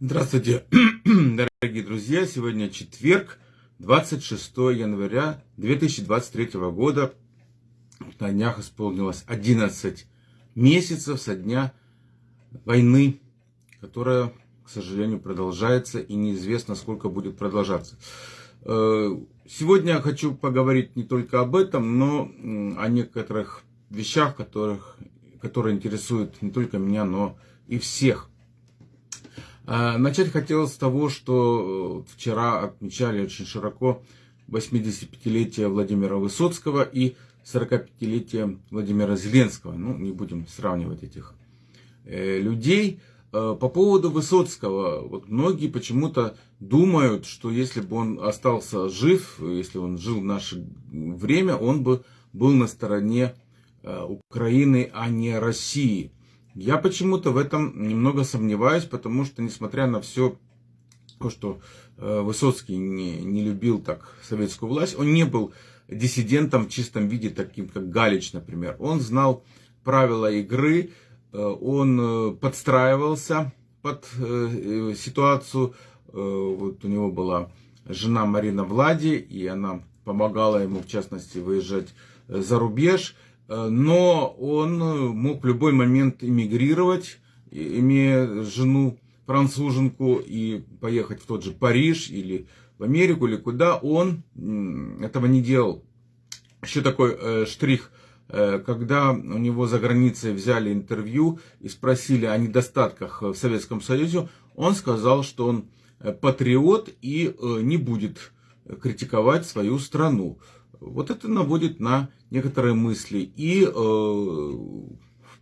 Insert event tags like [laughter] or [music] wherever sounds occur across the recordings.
Здравствуйте, [clears throat] дорогие друзья! Сегодня четверг, 26 января 2023 года. На днях исполнилось 11 месяцев со дня войны, которая, к сожалению, продолжается и неизвестно, сколько будет продолжаться. Э, сегодня я хочу поговорить не только об этом, но о некоторых вещах, которых, которые интересуют не только меня, но и всех. А, начать хотелось с того, что э, вчера отмечали очень широко 85-летие Владимира Высоцкого и 45-летие Владимира Зеленского. Ну, не будем сравнивать этих э, людей. Э, по поводу Высоцкого, вот многие почему-то думают, что если бы он остался жив, если он жил в наше время, он бы был на стороне Украины, а не России. Я почему-то в этом немного сомневаюсь, потому что, несмотря на все то, что э, Высоцкий не, не любил так советскую власть, он не был диссидентом в чистом виде, таким как Галич, например. Он знал правила игры, э, он э, подстраивался под ситуацию. Вот у него была жена Марина Влади, и она помогала ему, в частности, выезжать за рубеж. Э, но он э, мог в любой момент эмигрировать, имея жену француженку, и поехать в тот же Париж или в Америку, или куда. Он этого не делал. Еще такой э, штрих, когда у него за границей взяли интервью и спросили о недостатках в Советском Союзе, он сказал, что он патриот и не будет критиковать свою страну. Вот это наводит на некоторые мысли. И э,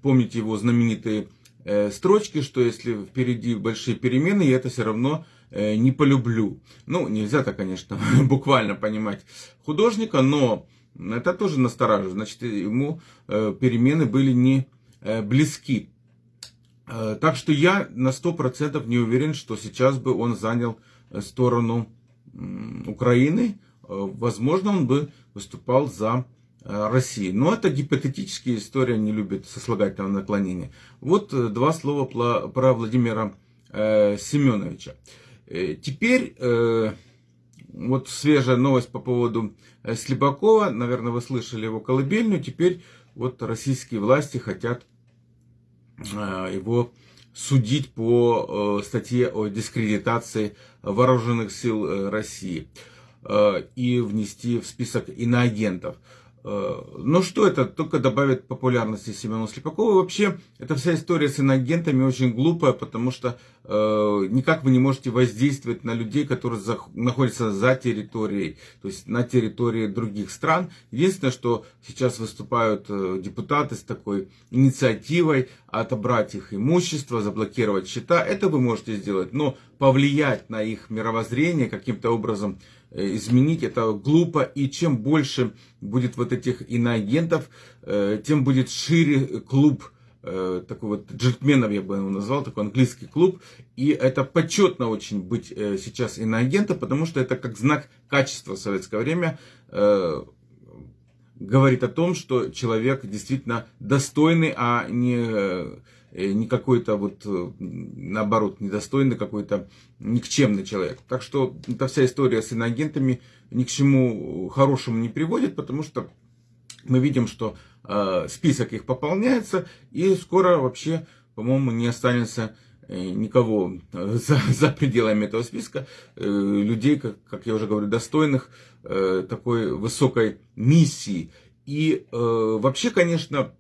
помните его знаменитые э, строчки, что если впереди большие перемены, я это все равно э, не полюблю. Ну, нельзя так, конечно, [laughs] буквально понимать художника, но это тоже настораживает. Значит, ему перемены были не близки. Так что я на 100% не уверен, что сейчас бы он занял сторону Украины, возможно, он бы выступал за э, России. Но это гипотетические истории, не любят сослагательного наклонения. Вот э, два слова про Владимира Семеновича. Теперь вот свежая новость по поводу Слепакова. Наверное, вы слышали его колыбельную. Теперь вот российские власти хотят его судить по статье о дискредитации вооруженных сил России. Э, и внести в список иноагентов. Э, но что это? Только добавит популярности Семену Слепакову. Вообще, эта вся история с иноагентами очень глупая, потому что э, никак вы не можете воздействовать на людей, которые за, находятся за территорией, то есть на территории других стран. Единственное, что сейчас выступают э, депутаты с такой инициативой отобрать их имущество, заблокировать счета, это вы можете сделать, но повлиять на их мировоззрение каким-то образом изменить, это глупо, и чем больше будет вот этих иноагентов, э, тем будет шире клуб э, такой вот джентльменов, я бы его назвал, такой английский клуб, и это почетно очень быть сейчас иноагентом, потому что это как знак качества в советское время, говорит о том, что человек действительно достойный, а не Э, не какой-то вот, э, наоборот, недостойный какой-то никчемный человек. Так что эта вся история с иноагентами ни к чему хорошему не приводит, потому что мы видим, что э, список их пополняется, и скоро вообще, по-моему, не останется э, никого [laughs] за, за пределами этого списка, э, людей, как, как я уже говорю, достойных э, такой высокой миссии. И э, вообще, конечно,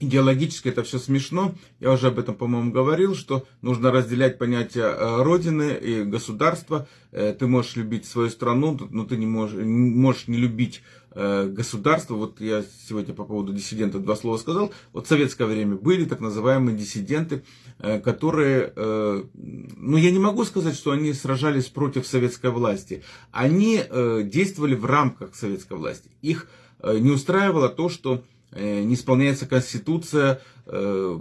Идеологически это все смешно. Я уже об этом, по-моему, говорил, что нужно разделять понятия э, Родины и государства. Э, ты можешь любить свою страну, но ты не можешь, можешь не любить э, государство. Вот я сегодня по поводу диссидентов два слова сказал. Вот в советское время были так называемые диссиденты, которые, ну я не могу сказать, что они сражались против советской власти. Они действовали в рамках советской власти. Их не устраивало то, что не исполняется Конституция, э,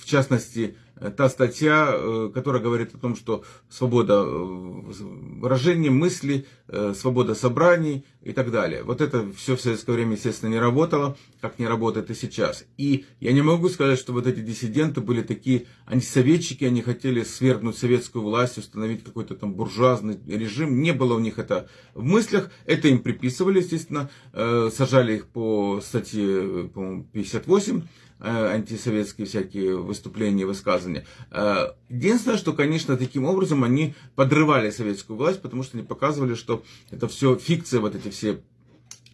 в частности, та статья, э, которая говорит о том, что свобода выражения мысли, свобода собраний и так далее. Вот это все в советское время, естественно, не работало, как не работает и сейчас. И я не могу сказать, что вот эти диссиденты были такие антисоветчики, они хотели свергнуть советскую власть, установить какой-то там буржуазный режим. Не было у них это в мыслях, это им приписывали, естественно, сажали их по статье, по 58 Э, антисоветские всякие выступления, высказывания. Э, единственное, что, конечно, таким образом они подрывали советскую власть, потому что они показывали, что это все фикция, вот эти все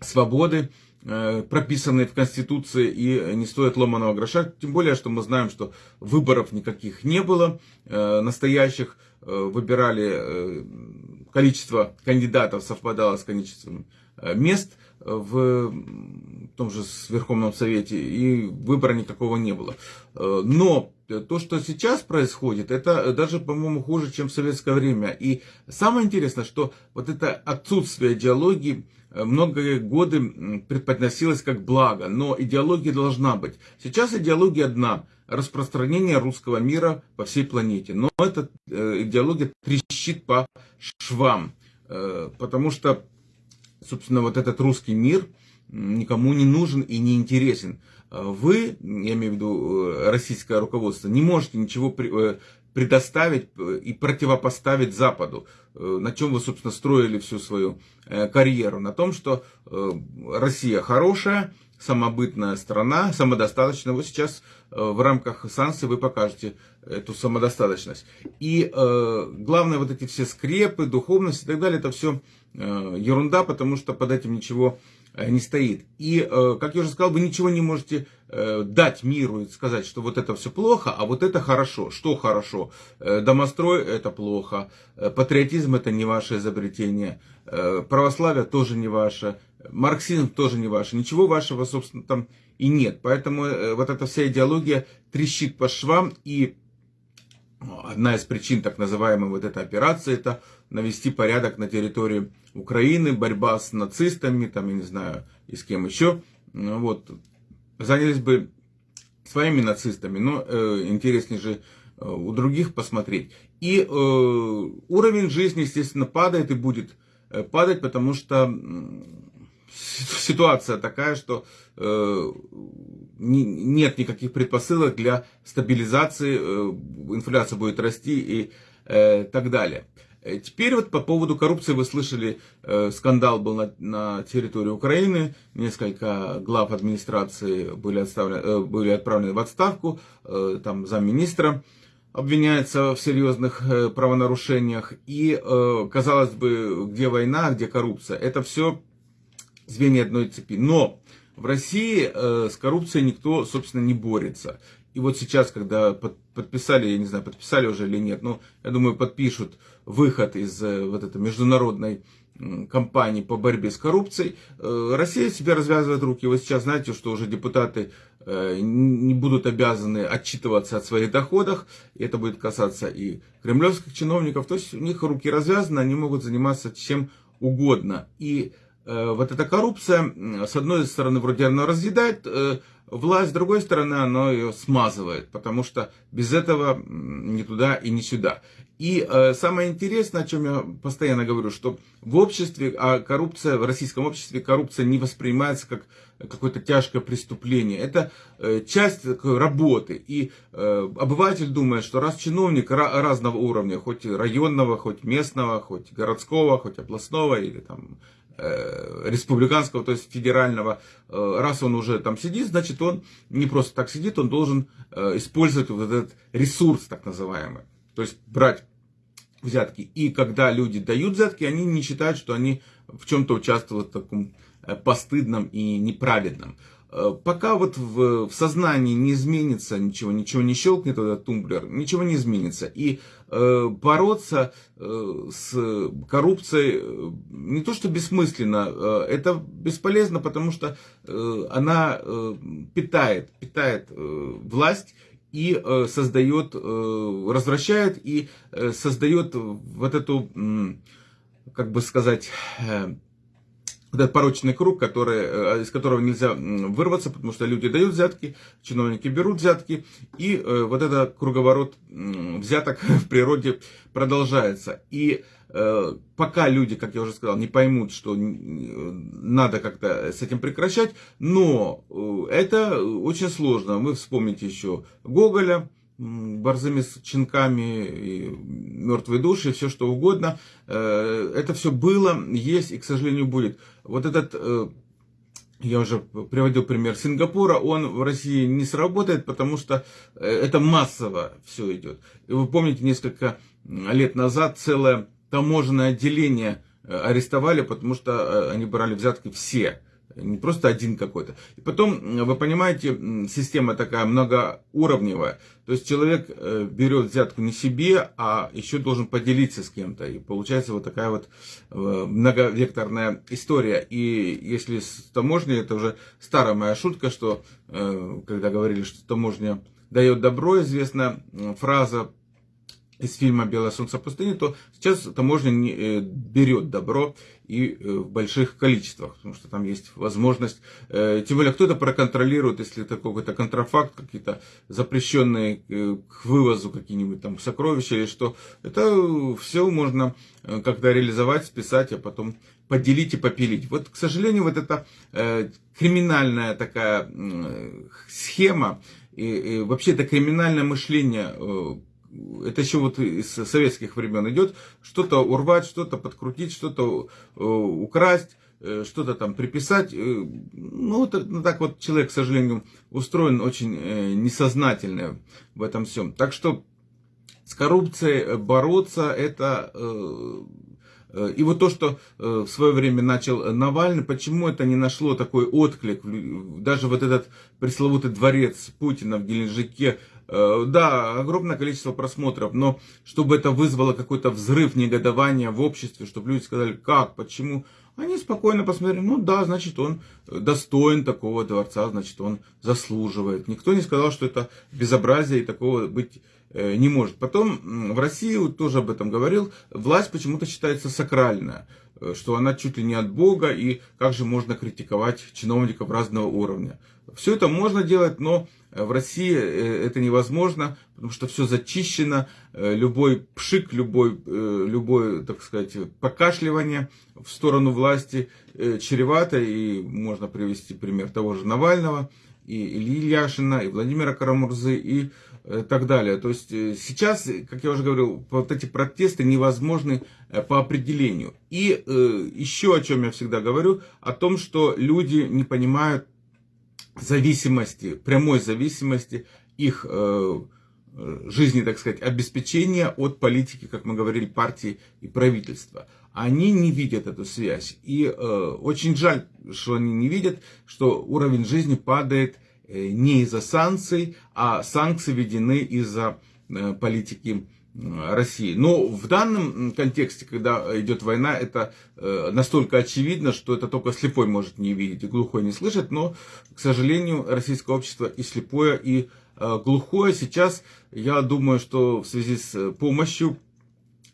свободы, э, прописанные в Конституции и не стоят ломаного гроша. Тем более, что мы знаем, что выборов никаких не было настоящих. Выбирали количество кандидатов совпадало с количеством мест – в том же Верховном Совете, и выбора никакого не было. Э, но то, что сейчас происходит, это даже, по-моему, хуже, чем в советское время. И самое интересное, что вот это отсутствие идеологии э, многие годы преподносилось как благо, но идеология должна быть. Сейчас идеология одна – распространение русского мира по всей планете. Но эта э, идеология трещит по швам, потому что собственно, вот этот русский мир никому не нужен и не интересен. А вы, я имею в виду э, российское руководство, не можете ничего э, предоставить э, и противопоставить Западу, на чем вы, собственно, строили всю свою карьеру. На том, что Россия хорошая, самобытная страна, самодостаточная. Вот сейчас в рамках санкций вы покажете эту самодостаточность. И главное, вот эти все скрепы, духовность и так далее, это все ерунда, потому что под этим ничего э, не стоит. И, э, как я уже сказал, вы ничего не можете дать миру и сказать, что вот это все плохо, а вот это хорошо. Что хорошо? Домострой это плохо, патриотизм это не ваше изобретение, православие тоже не ваше, марксизм тоже не ваше, ничего вашего, собственно, там и нет. Поэтому вот эта вся идеология трещит по швам, и одна из причин так называемой вот этой операции, это навести порядок на территории Украины, борьба с нацистами, там, я не знаю, и с кем еще. Ну, вот. Занялись бы своими нацистами, но э, интереснее же э, у других посмотреть. И э, уровень жизни, естественно, падает и будет э, падать, потому что ситуация такая, что э, не, нет никаких предпосылок для стабилизации, э, инфляция будет расти и э, так далее. Э, теперь вот по поводу коррупции вы слышали, э, скандал был на, на территории Украины, несколько глав администрации были, э, были отправлены в отставку, э, там замминистра обвиняется в серьезных э, правонарушениях, и э, казалось бы, где война, где коррупция, это все звенья одной цепи. Но в России э, с коррупцией никто, собственно, не борется. И вот сейчас, когда подписали, я не знаю, подписали уже или нет, но я думаю, подпишут выход из э, вот этой международной кампании по борьбе с коррупцией, э, Россия себе развязывает руки. Вы сейчас знаете, что уже депутаты э, не будут обязаны отчитываться от своих доходах. Это будет касаться и кремлевских чиновников. То есть у них руки развязаны, они могут заниматься чем угодно. И вот эта коррупция, с одной стороны, вроде она разъедает власть, с другой стороны, она ее смазывает, потому что без этого ни туда и ни сюда. И э, самое интересное, о чем я постоянно говорю, что в обществе, а коррупция, в российском обществе коррупция не воспринимается как какое-то тяжкое преступление. Это э, часть такой работы. И э, обыватель думает, что раз чиновник разного уровня, хоть районного, хоть местного, хоть городского, хоть областного или там Э, республиканского, то есть федерального, э, раз он уже там сидит, значит он не просто так сидит, он должен э, использовать вот этот ресурс так называемый. То есть брать взятки. И когда люди дают взятки, они не считают, что они в чем-то участвуют в таком постыдном и неправедном. Э, пока вот в, в сознании не изменится ничего, ничего не щелкнет этот тумблер, ничего не изменится. И э, бороться э, с коррупцией э, не то что бессмысленно, э, это бесполезно, потому что э, она э, питает, питает э, власть и э, создает, э, развращает и э, создает вот эту, э, как бы сказать, э, этот порочный круг, который, э, из которого нельзя вырваться, потому что люди дают взятки, чиновники берут взятки, и э, вот этот круговорот взяток [laughs] в природе продолжается. И э, пока люди, как я уже сказал, не поймут, что надо как-то с этим прекращать, но это очень сложно. Вы вспомните еще Гоголя, борзыми чинками, и мертвые души, все что угодно. Э, это все было, есть и, к сожалению, будет. Вот этот, э, я уже приводил пример Сингапура, он в России не сработает, потому что э, это массово все идет. И вы помните, несколько лет назад целое таможенное отделение арестовали, потому что они брали взятки все не просто один какой-то. И потом, вы понимаете, система такая многоуровневая. То есть человек э, берет взятку не себе, а еще должен поделиться с кем-то. И получается вот такая вот э, многовекторная история. И если с таможней, это уже старая моя шутка, что э, когда говорили, что таможня дает добро, известная фраза из фильма «Белое солнце пустыни», то сейчас таможня не, э, берет добро и э, в больших количествах, потому что там есть возможность, э, тем более кто-то проконтролирует, если это какой-то контрафакт, какие-то запрещенные к вывозу какие-нибудь там сокровища или что, это все можно как-то реализовать, списать, а потом поделить и попилить. Вот, к сожалению, вот эта криминальная такая схема, и, и вообще это криминальное мышление это еще вот из советских времен идет, что-то урвать, что-то подкрутить, что-то э, украсть, э, что-то там приписать. Э, ну, это, ну, так вот человек, к сожалению, устроен очень несознательно в этом всем. Так что с коррупцией бороться это... И вот то, что в свое время начал Навальный, почему это не нашло такой отклик, даже вот этот пресловутый дворец Путина в Геленджике, да, огромное количество просмотров, но чтобы это вызвало какой-то взрыв негодования в обществе, чтобы люди сказали, как, почему, они спокойно посмотрели, ну да, значит он достоин такого дворца, значит он заслуживает. Никто не сказал, что это безобразие и такого быть э, не может. Потом в России, тоже об этом говорил, власть почему-то считается сакральная, э, что она чуть ли не от Бога, и как же можно критиковать чиновников разного уровня. Все это можно делать, но в России э, это невозможно, потому что все зачищено, э, любой пшик, любой, э, любой, так сказать, покашливание в сторону власти чревато, и можно привести пример того же Навального, и Ильи Яшина, и Владимира Карамурзы, и так далее. То есть сейчас, как я уже говорил, вот эти протесты невозможны по определению. И еще о чем я всегда говорю, о том, что люди не понимают зависимости, прямой зависимости их э, жизни, так сказать, обеспечения от политики, как мы говорили, партии и правительства. Они не видят эту связь. И э, очень жаль, что они не видят, что уровень жизни падает э, не из-за санкций, а санкции введены из-за э, политики России. Но в данном контексте, когда идет война, это э, настолько очевидно, что это только слепой может не видеть и глухой не слышать. Но, к сожалению, российское общество и слепое, и э, глухое. Сейчас, я думаю, что в связи с помощью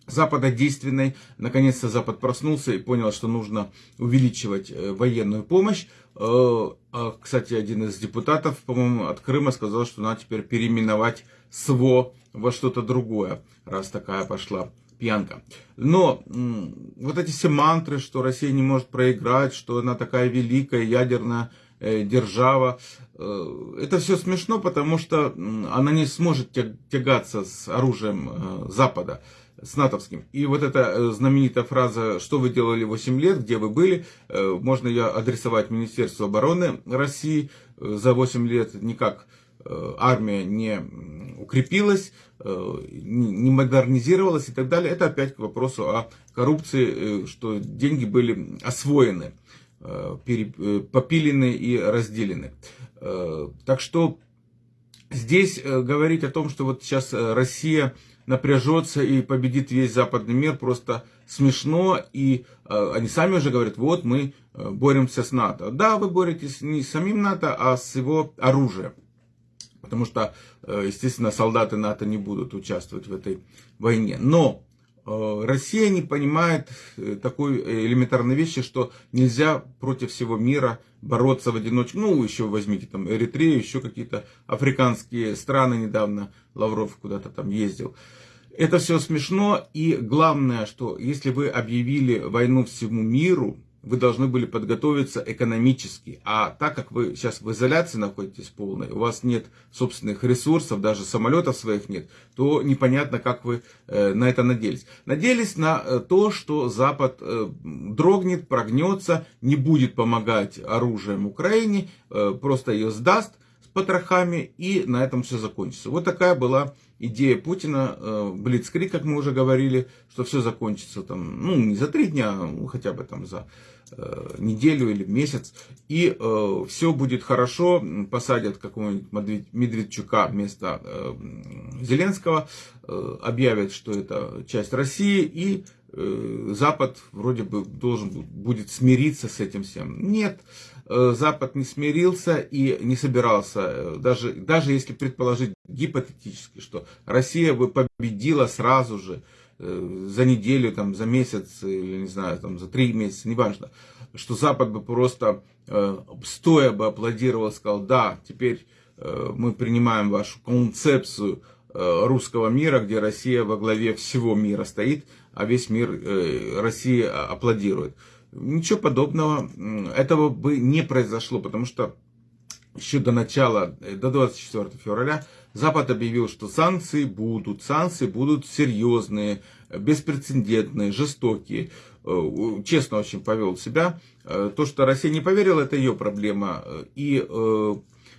Запада действенной, наконец-то Запад проснулся и понял, что нужно увеличивать э, военную помощь. А, кстати, один из депутатов, по-моему, от Крыма сказал, что надо теперь переименовать СВО во что-то другое, раз такая пошла пьянка. Но вот эти все мантры, что Россия не может проиграть, что она такая великая ядерная э, держава, э, это все смешно, потому что она не сможет тягаться с оружием э, Запада с натовским. И вот эта знаменитая фраза «Что вы делали 8 лет? Где вы были?» Можно ее адресовать Министерству обороны России за 8 лет никак армия не укрепилась, э, не модернизировалась и так далее. Это опять к вопросу о коррупции, э, что деньги были освоены, попилены и разделены. Так что здесь говорить о том, что вот сейчас Россия напряжется и победит весь западный мир, просто смешно. И они сами уже говорят, вот мы боремся с НАТО. Да, вы боретесь не с самим НАТО, а с его оружием потому что, э, естественно, солдаты НАТО не будут участвовать в этой войне. Но Э, Россия не понимает э, такой элементарной вещи, что нельзя против всего мира бороться в одиночку. Ну, еще возьмите там Эритрею, еще какие-то африканские страны недавно. Лавров куда-то там ездил. Это все смешно. И главное, что если вы объявили войну всему миру, вы должны были подготовиться экономически. А так как вы сейчас в изоляции находитесь полной, у вас нет собственных ресурсов, даже самолетов своих нет, то непонятно, как вы э, на это надеялись. Надеялись на э, то, что Запад э, дрогнет, прогнется, не будет помогать оружием Украине, просто ее сдаст с потрохами, и на этом все закончится. Вот такая была идея Путина, Блицкрик, как мы уже говорили, что все закончится там, ну, не за три дня, ну, хотя бы там за Э, неделю или месяц, и э, все будет хорошо, посадят какого-нибудь Медведчука вместо э, Зеленского, э, объявят, что это часть России, и э, Запад вроде бы должен будет смириться с этим всем. Нет, э, Запад не смирился и не собирался, э, даже, даже если предположить гипотетически, что Россия бы победила сразу же, Э, за неделю, там, за месяц, или не знаю, там, за три месяца, неважно, что Запад бы просто э, стоя бы аплодировал, сказал, да, теперь э, мы принимаем вашу концепцию э, русского мира, где Россия во главе всего мира стоит, а весь мир э, России аплодирует. Ничего подобного, этого бы не произошло, потому что еще до начала, э, до 24 февраля, Запад объявил, что санкции будут, санкции будут серьезные, беспрецедентные, жестокие. Э, честно очень повел себя. Э, то, что Россия не поверила, это ее проблема. И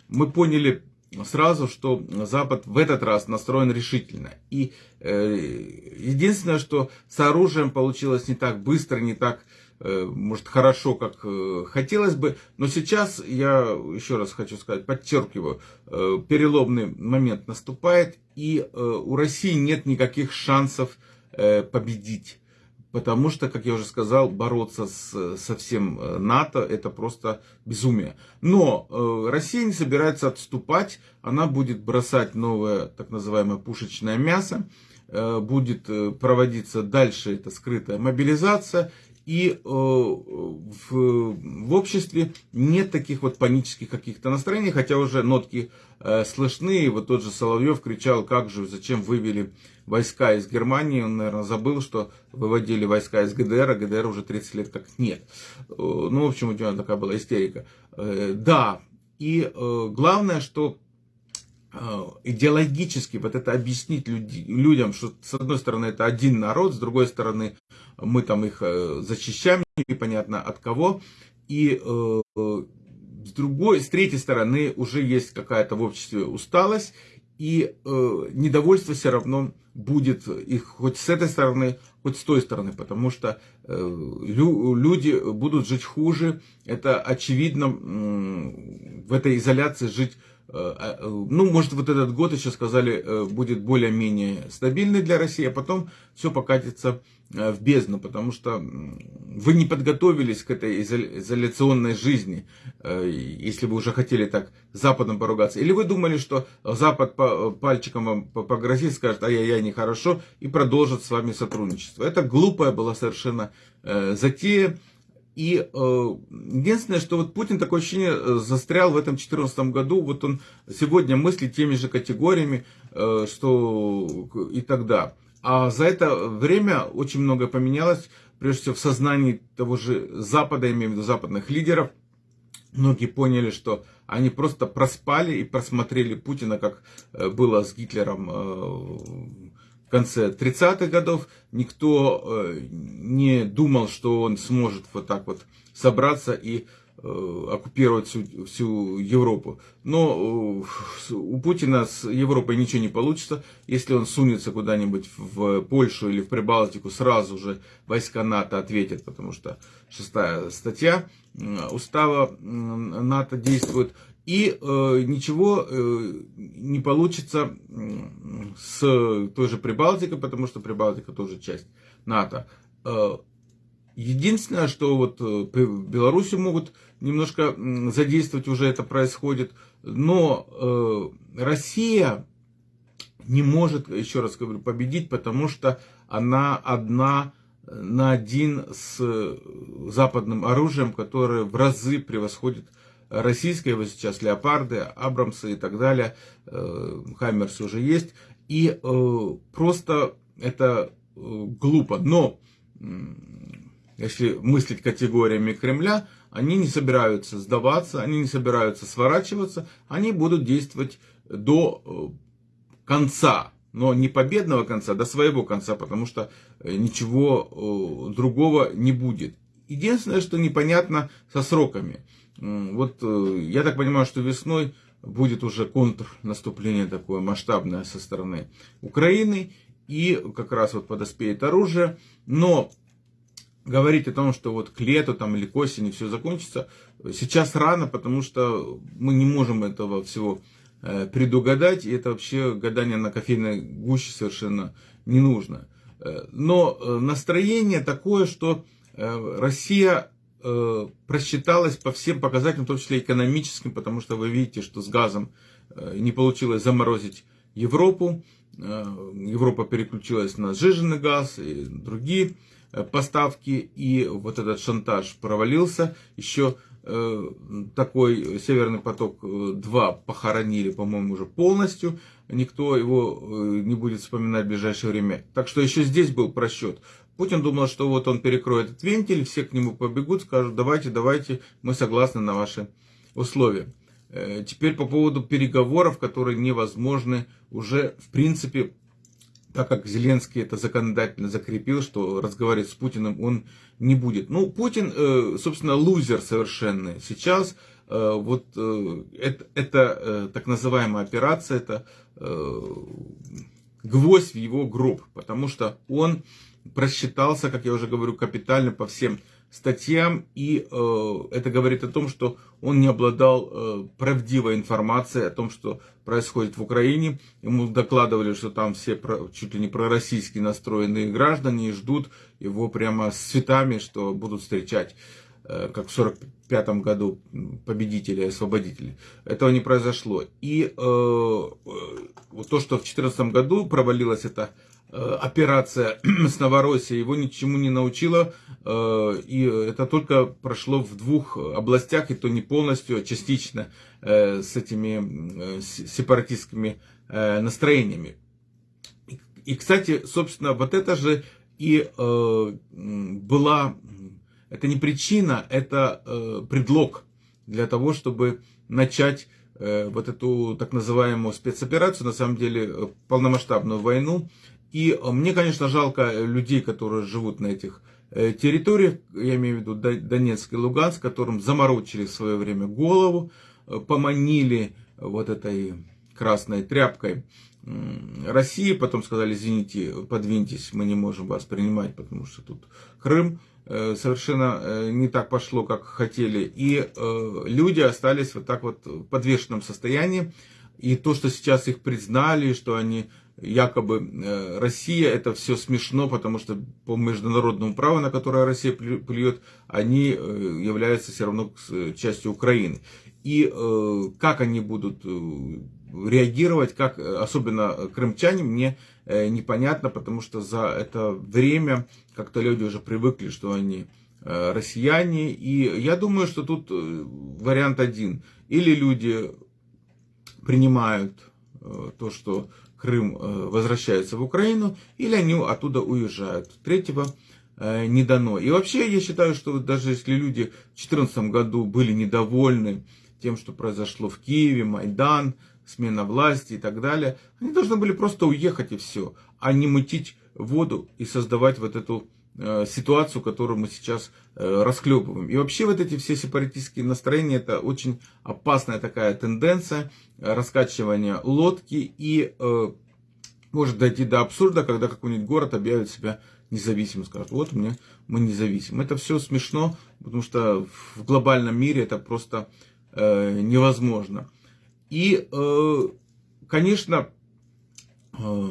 мы поняли сразу, что Запад в этот раз настроен решительно. И единственное, что с оружием получилось не так быстро, не так Э, может, хорошо, как э, хотелось бы. Но сейчас, я еще раз хочу сказать, подчеркиваю, э, переломный момент наступает, и у России нет никаких шансов победить. Потому что, как я уже сказал, бороться с, со всем НАТО это просто безумие. Но э, Россия не собирается отступать, она будет бросать новое так называемое пушечное мясо, э, будет проводиться дальше эта скрытая мобилизация, и э, в, в обществе нет таких вот панических каких-то настроений, хотя уже нотки э, слышны. И вот тот же Соловьев кричал, как же, зачем вывели войска из Германии. Он, наверное, забыл, что выводили войска из ГДР, а ГДР уже 30 лет как нет. Э, ну, в общем, у него такая была истерика. Да, и главное, что идеологически вот это объяснить люди, людям, что с одной стороны это один народ, с другой стороны мы там их э, защищаем, непонятно от кого. И э, с другой, с третьей стороны, уже есть какая-то в обществе усталость, и э, недовольство все равно будет их хоть с этой стороны, хоть с той стороны, потому что э, лю, люди будут жить хуже. Это очевидно э, в этой изоляции жить Э, э, ну, может, вот этот год еще сказали, э, будет более-менее стабильный для России, а потом все покатится в бездну, потому что вы не подготовились к этой изоляционной жизни, если вы уже хотели так Западом поругаться. Или вы думали, что Запад пальчиком вам погрозит, скажет, ай-яй-яй, нехорошо, и продолжит с вами сотрудничество. Это глупая была совершенно затея. И э, единственное, что вот Путин такое ощущение э, застрял в этом 2014 году, вот он сегодня мыслит теми же категориями, э, что и тогда. А за это время очень многое поменялось, прежде всего в сознании того же Запада, имею в виду западных лидеров. Многие поняли, что они просто проспали и просмотрели Путина, как э, было с Гитлером э, конце 30-х годов. Никто э, не думал, что он сможет вот так вот собраться и э, оккупировать всю, всю Европу. Но э, у Путина с Европой ничего не получится. Если он сунется куда-нибудь в Польшу или в Прибалтику, сразу же войска НАТО ответят, потому что шестая статья устава НАТО действует. И э, ничего э, не получится с той же Прибалтикой, потому что Прибалтика тоже часть НАТО. Э, единственное, что вот э, Беларуси могут немножко задействовать, уже это происходит, но э, Россия не может, еще раз говорю, победить, потому что она одна на один с западным оружием, которое в разы превосходит российское, вот сейчас леопарды, Абрамсы и так далее, э, Хаймерс уже есть, и э, просто это э, глупо. Но если мыслить категориями Кремля, они не собираются сдаваться, они не собираются сворачиваться, они будут действовать до конца, но не победного конца, до своего конца, потому что ничего другого не будет. Единственное, что непонятно со сроками. Вот я так понимаю, что весной будет уже контрнаступление такое масштабное со стороны Украины, и как раз вот подоспеет оружие, но говорить о том, что вот к лету там, или к осени все закончится, сейчас рано, потому что мы не можем этого всего э, предугадать, и это вообще гадание на кофейной гуще совершенно не нужно. Э, но э, настроение такое, что Россия э, просчиталась по всем показателям, в том числе экономическим, потому что вы видите, что с газом э, не получилось заморозить Европу. Э, Европа переключилась на сжиженный газ и другие поставки, и вот этот шантаж провалился. Еще такой Северный поток-2 похоронили, по-моему, уже полностью. Никто его не будет вспоминать в ближайшее время. Так что еще здесь был просчет. Путин думал, что вот он перекроет этот вентиль, все к нему побегут, скажут, давайте, давайте, мы согласны на ваши условия. Э, теперь по поводу переговоров, которые невозможны уже, в принципе, так как Зеленский это законодательно закрепил, что разговаривать с Путиным он не будет. Ну, Путин, э, собственно, лузер совершенный. Сейчас э, вот это, это так называемая операция, это гвоздь в его гроб, потому что он просчитался, как я уже говорю, капитально по всем статьям, и э, это говорит о том, что он не обладал э, правдивой информацией о том, что происходит в Украине. Ему докладывали, что там все про, чуть ли не пророссийски настроенные граждане ждут его прямо с цветами, что будут встречать э, как в 1945 году победители освободители. Этого не произошло. И э, э, то, что в 2014 году провалилась эта Э, операция [clears throat] с Новороссией его ничему не научила, э, и это только прошло в двух областях, и то не полностью, а частично э, с этими сепаратистскими настроениями. И, кстати, собственно, вот это же и была, это не причина, это предлог для того, чтобы начать вот эту так называемую спецоперацию, на самом деле полномасштабную войну и э, мне, конечно, жалко людей, которые живут на этих э, территориях, я имею в виду Донецк и Луганск, которым заморочили в свое время голову, э, поманили вот этой красной тряпкой России, потом сказали, извините, подвиньтесь, мы не можем вас принимать, потому что тут Крым совершенно не так пошло, как хотели. И люди остались вот так вот в подвешенном состоянии. И то, что сейчас их признали, что они якобы э, Россия, это все смешно, потому что по международному праву, на которое Россия плюет, они э, являются все равно частью Украины. И э, как они будут реагировать, как, особенно крымчане, мне непонятно, потому что за это время как-то люди уже привыкли, что они россияне. И я думаю, что тут вариант один. Или люди принимают то, что Крым э, возвращается в Украину, или они оттуда уезжают. Третьего э, не дано. И вообще я считаю, что даже если люди в 2014 году были недовольны тем, что произошло в Киеве, Майдан, смена власти и так далее, они должны были просто уехать и все, а не мутить воду и создавать вот эту ситуацию, которую мы сейчас расклепываем. И вообще вот эти все сепаратистские настроения, это очень опасная такая тенденция раскачивания лодки и может дойти до абсурда, когда какой-нибудь город объявит себя независимым, скажет, вот мне, мы независим. Это все смешно, потому что в глобальном мире это просто э, невозможно. И, э, конечно, э,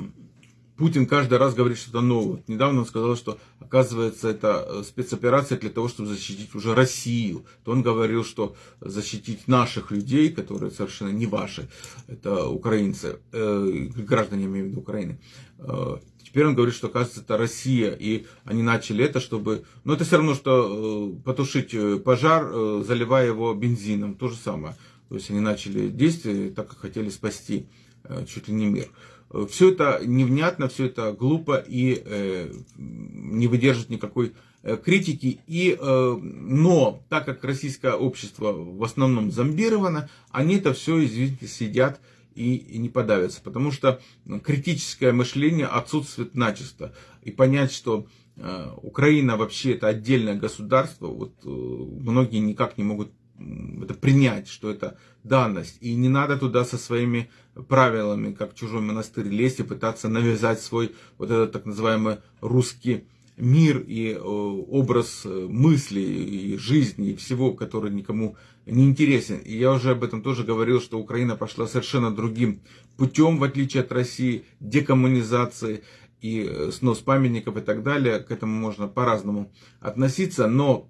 Путин каждый раз говорит что-то новое. Недавно он сказал, что оказывается это э, спецоперация для того, чтобы защитить уже Россию. То он говорил, что защитить наших людей, которые совершенно не ваши, это украинцы, э, граждане, имею в виду Украины. Э, теперь он говорит, что оказывается это Россия, и они начали это, чтобы... Но это все равно, что э, потушить э, пожар, э, заливая его бензином, то же самое. То есть они начали действия так, как хотели спасти э, чуть ли не мир. Все это невнятно, все это глупо и э, не выдержит никакой э, критики. И, э, но так как российское общество в основном зомбировано, они это все, извините, сидят и, и не подавятся. Потому что критическое мышление отсутствует начисто. И понять, что э, Украина вообще это отдельное государство, вот э, многие никак не могут это принять, что это данность. И не надо туда со своими правилами, как чужой монастырь, лезть и пытаться навязать свой вот этот так называемый русский мир и э, образ э, мысли и жизни и всего, который никому не интересен. И я уже об этом тоже говорил, что Украина пошла совершенно другим путем, в отличие от России, декоммунизации и э, снос памятников и так далее. К этому можно по-разному относиться, но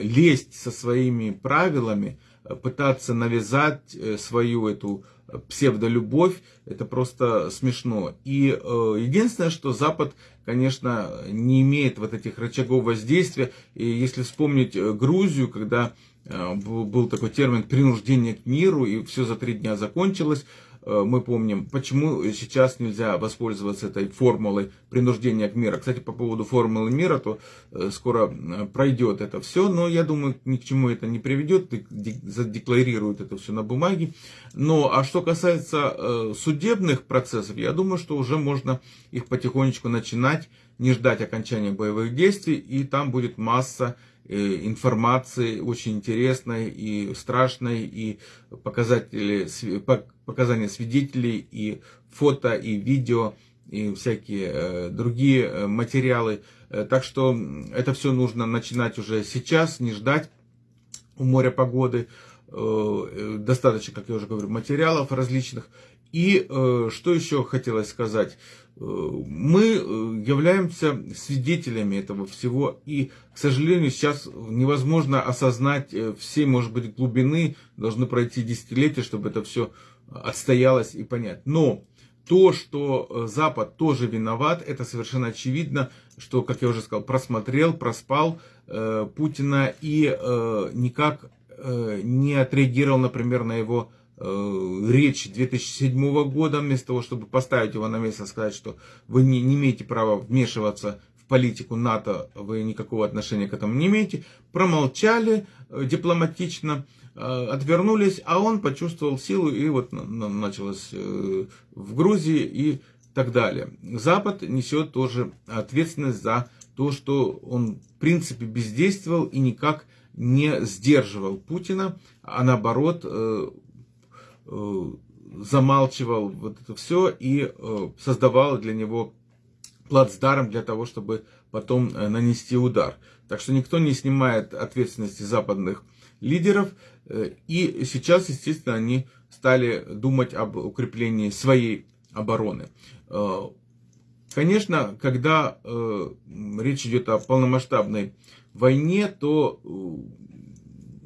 лезть со своими правилами, пытаться навязать свою эту псевдолюбовь, это просто смешно. И э, единственное, что Запад, конечно, не имеет вот этих рычагов воздействия. И если вспомнить э, Грузию, когда э, был такой термин принуждение к миру, и все за три дня закончилось, мы помним, почему сейчас нельзя воспользоваться этой формулой принуждения к миру. Кстати, по поводу формулы мира, то э, скоро э, пройдет это все, но я думаю, ни к чему это не приведет, задекларируют это все на бумаге. Но, а что касается судебных процессов, я думаю, что уже можно их потихонечку начинать, не ждать окончания боевых действий, и там будет масса информации очень интересной и страшной, и показатели, показания свидетелей, и фото, и видео, и всякие э, другие э, материалы. Э, так что это все нужно начинать уже сейчас, не ждать у моря погоды. Достаточно, как я уже говорю, материалов различных. И что еще хотелось сказать? мы э, являемся свидетелями этого всего, и, к сожалению, сейчас невозможно осознать э, всей, может быть, глубины, должны пройти десятилетия, чтобы это все отстоялось и понять. Но то, что э, Запад тоже виноват, это совершенно очевидно, что, как я уже сказал, просмотрел, проспал э, Путина и э, никак э, не отреагировал, например, на его Э, речь 2007 года, вместо того, чтобы поставить его на место, сказать, что вы не, не имеете права вмешиваться в политику НАТО, вы никакого отношения к этому не имеете, промолчали э, дипломатично, э, отвернулись, а он почувствовал силу и вот началось в Грузии и так далее. Запад несет тоже ответственность за то, что он в принципе бездействовал и никак не сдерживал Путина, а наоборот Э, замалчивал вот это все и э, создавал для него плацдарм для того, чтобы потом э, нанести удар. Так что никто не снимает ответственности западных лидеров. И сейчас, естественно, они стали думать об укреплении своей обороны. Конечно, когда речь идет о полномасштабной войне, то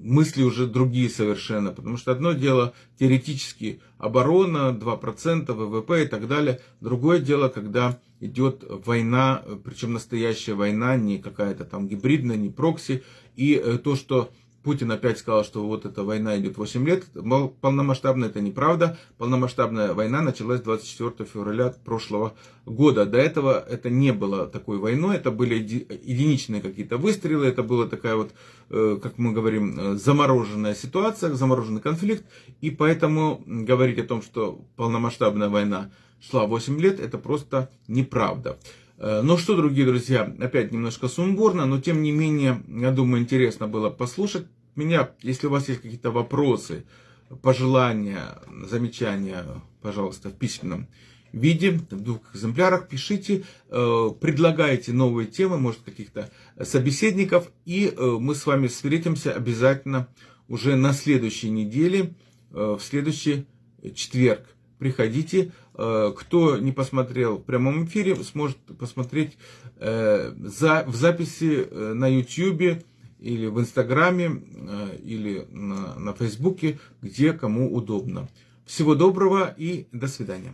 мысли уже другие совершенно. Потому что одно дело теоретически оборона, 2% ВВП и так далее. Другое дело, когда идет война, причем настоящая война, не какая-то там гибридная, не прокси. И э, то, что Путин опять сказал, что вот эта война идет 8 лет. Полномасштабная это неправда. Полномасштабная война началась 24 февраля прошлого года. До этого это не было такой войной. Это были единичные какие-то выстрелы. Это была такая вот, э, как мы говорим, э, замороженная ситуация, замороженный конфликт. И поэтому говорить о том, что полномасштабная война шла 8 лет, это просто неправда. Э, ну что, другие друзья, опять немножко сумбурно, но тем не менее, я думаю, интересно было послушать меня. Если у вас есть какие-то вопросы, пожелания, замечания, пожалуйста, в письменном виде, в двух экземплярах пишите, э, предлагайте новые темы, может, каких-то собеседников, и э, мы с вами встретимся обязательно уже на следующей неделе, в следующий четверг. Приходите. Э, кто не посмотрел в прямом эфире, сможет посмотреть э, в записи на YouTube или в Инстаграме, или на Фейсбуке, где кому удобно. Всего доброго и до свидания.